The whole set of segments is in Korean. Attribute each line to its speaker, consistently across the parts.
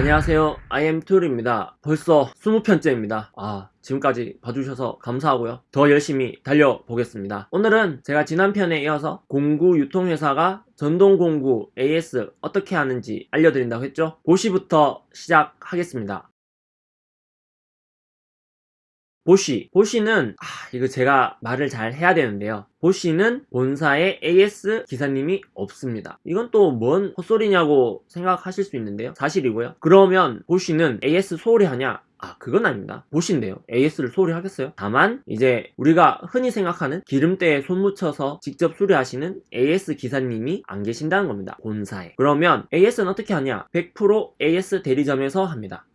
Speaker 1: 안녕하세요. IM툴입니다. 벌써 20편째입니다. 아 지금까지 봐주셔서 감사하고요. 더 열심히 달려보겠습니다. 오늘은 제가 지난 편에 이어서 공구 유통회사가 전동공구 AS 어떻게 하는지 알려드린다고 했죠? 보시부터 시작하겠습니다 보시. 보시는 아 이거 제가 말을 잘 해야 되는데요. 보시는 본사에 AS 기사님이 없습니다. 이건 또 뭔 헛소리냐고 생각하실 수 있는데요. 사실이고요. 그러면 보시는 AS 소홀히 하냐? 아 그건 아닙니다. 보신데요. AS를 소홀히 하겠어요? 다만 이제 우리가 흔히 생각하는 기름때에 손 묻혀서 직접 수리하시는 AS 기사님이 안 계신다는 겁니다. 본사에. 그러면 AS는 어떻게 하냐? 100% AS 대리점에서 합니다.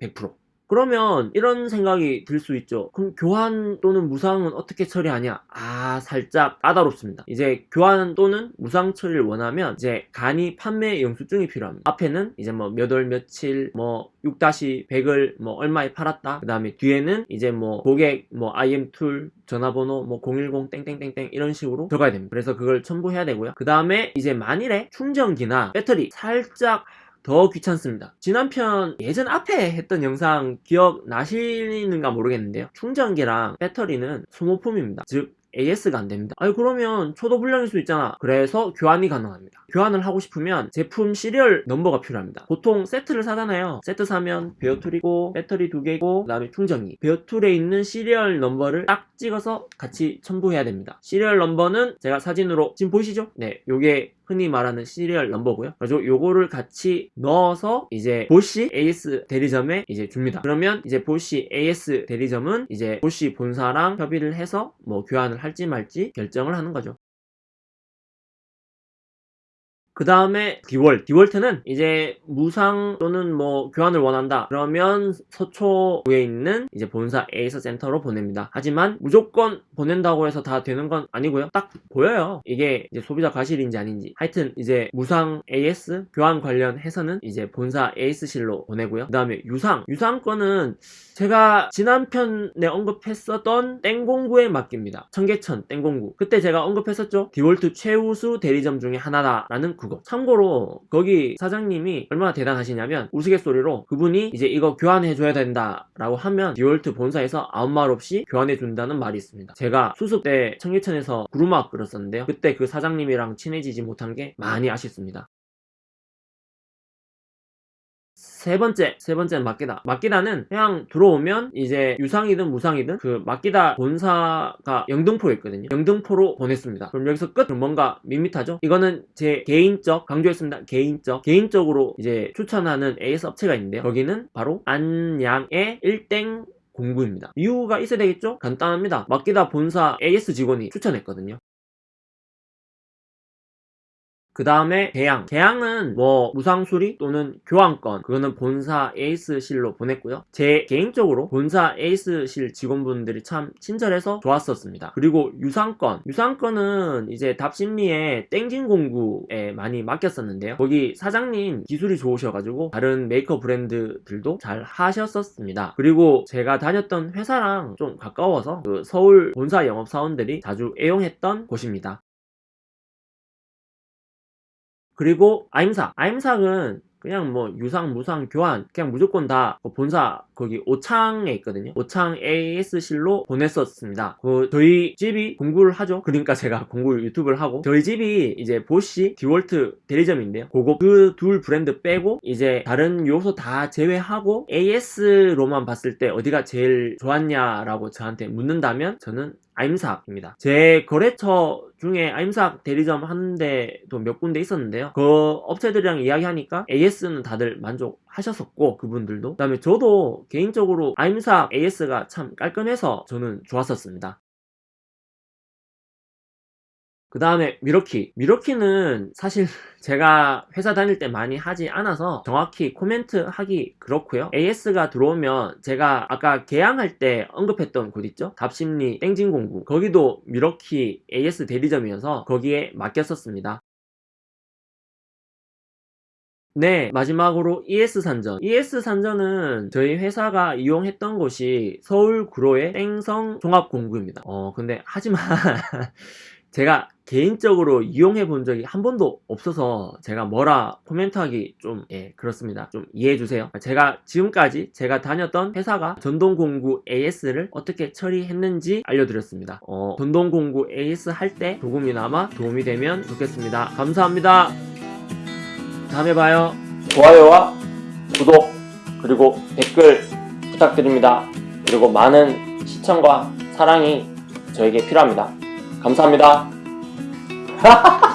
Speaker 1: 100% 그러면 이런 생각이 들 수 있죠. 그럼 교환 또는 무상은 어떻게 처리하냐? 아 살짝 까다롭습니다. 이제 교환 또는 무상 처리를 원하면 이제 간이 판매 영수증이 필요합니다. 앞에는 이제 뭐 몇 월 며칠 뭐 6-100을 뭐 얼마에 팔았다. 그 다음에 뒤에는 이제 뭐 고객 뭐 IM툴 전화번호 뭐 010 땡땡땡땡 이런 식으로 들어가야 됩니다. 그래서 그걸 첨부해야 되고요. 그 다음에 이제 만일에 충전기나 배터리 살짝 더 귀찮습니다. 지난 편 예전 앞에 했던 영상 기억나시는가 모르겠는데요. 충전기랑 배터리는 소모품입니다. 즉 AS가 안됩니다. 아니 그러면 초도불량일 수 있잖아. 그래서 교환이 가능합니다. 교환을 하고 싶으면 제품 serial number가 필요합니다. 보통 세트를 사잖아요. 세트 사면 bare tool이고 배터리 두 개고 그 다음에 충전기. bare tool에 있는 serial number를 딱 찍어서 같이 첨부해야 됩니다. serial number는 제가 사진으로 지금 보이시죠? 네 요게 흔히 말하는 serial number고요. 그래서 요거를 같이 넣어서 이제 보쉬 AS 대리점에 이제 줍니다. 그러면 이제 보쉬 AS 대리점은 이제 보쉬 본사랑 협의를 해서 뭐 교환을 할지 말지 결정을 하는 거죠 그 다음에 디월 디월트는 이제 무상 또는 뭐 교환을 원한다. 그러면 서초구에 있는 이제 본사 AS 센터로 보냅니다. 하지만 무조건 보낸다고 해서 다 되는 건 아니고요. 딱 보여요. 이게 이제 소비자 과실인지 아닌지. 하여튼 이제 무상 AS 교환 관련해서는 이제 본사 AS실로 보내고요. 그 다음에 유상. 유상권은 제가 지난 편에 언급했었던 땡공구에 맡깁니다. 청계천 땡공구. 그때 제가 언급했었죠. 디월트 최우수 대리점 중에 하나다라는 그 거. 참고로 거기 사장님이 얼마나 대단하시냐면 우스갯소리로 그분이 이제 이거 교환해 줘야 된다 라고 하면 디월트 본사에서 아무 말 없이 교환해 준다는 말이 있습니다. 제가 수습 때 청계천에서 구루막 끌었었는데요. 그때 그 사장님이랑 친해지지 못한 게 많이 아쉽습니다 세 번째 세 번째는 맡기다. 맡기다는 그냥 들어오면 이제 유상이든 무상이든 그 맡기다 본사가 영등포에 있거든요. 영등포로 보냈습니다. 그럼 여기서 끝? 뭔가 밋밋하죠? 이거는 제 개인적 강조했습니다. 개인적. 개인적으로 이제 추천하는 AS 업체가 있는데요. 거기는 바로 안양의 1땡 공구입니다. 이유가 있어야 되겠죠? 간단합니다. 맡기다 본사 AS 직원이 추천했거든요 그 다음에 계양. 계양은 뭐 무상수리 또는 교환권. 그거는 본사 AS실로 보냈고요. 제 개인적으로 본사 AS실 직원분들이 참 친절해서 좋았었습니다. 그리고 유상권. 유상권은 이제 답십리에 땡진공구에 많이 맡겼었는데요. 거기 사장님 기술이 좋으셔가지고 다른 메이커 브랜드들도 잘 하셨었습니다. 그리고 제가 다녔던 회사랑 좀 가까워서 그 서울 본사 영업사원들이 자주 애용했던 곳입니다 그리고 아임삭 아임삭은 그냥 뭐 유상 무상 교환 그냥 무조건 다그 본사 거기 오창에 있거든요. 오창 AS실로 보냈었습니다. 그 저희 집이 공구를 하죠. 그러니까 제가 공구 유튜브를 하고. 저희 집이 이제 보시 디월트 대리점인데요. 그거 그 둘 브랜드 빼고 이제 다른 요소 다 제외하고 AS로만 봤을 때 어디가 제일 좋았냐라고 저한테 묻는다면 저는 아임삭입니다. 제 거래처 중에 아임삭 대리점 한 대도 몇 군데 있었는데요. 그 업체들이랑 이야기하니까 AS는 다들 만족하셨었고 그분들도. 그 다음에 저도 개인적으로 아임삭 AS가 참 깔끔해서 저는 좋았었습니다 그 다음에 밀워키. 밀워키는 사실 제가 회사 다닐 때 많이 하지 않아서 정확히 코멘트 하기 그렇고요. AS가 들어오면 제가 아까 계양할 때 언급했던 곳 있죠? 답십리 땡진공구. 거기도 밀워키 AS 대리점이어서 거기에 맡겼었습니다. 네 마지막으로 ES산전. ES산전은 저희 회사가 이용했던 곳이 서울 구로의 땡성 종합공구입니다. 어 근데 하지만 제가 개인적으로 이용해 본 적이 한 번도 없어서 제가 뭐라 코멘트하기 좀 예, 그렇습니다. 좀 이해해 주세요. 제가 지금까지 제가 다녔던 회사가 전동공구 AS를 어떻게 처리했는지 알려드렸습니다. 어, 전동공구 AS 할 때 조금이나마 도움이 되면 좋겠습니다. 감사합니다. 다음에 봐요. 좋아요와 구독 그리고 댓글 부탁드립니다. 그리고 많은 시청과 사랑이 저에게 필요합니다. 감사합니다.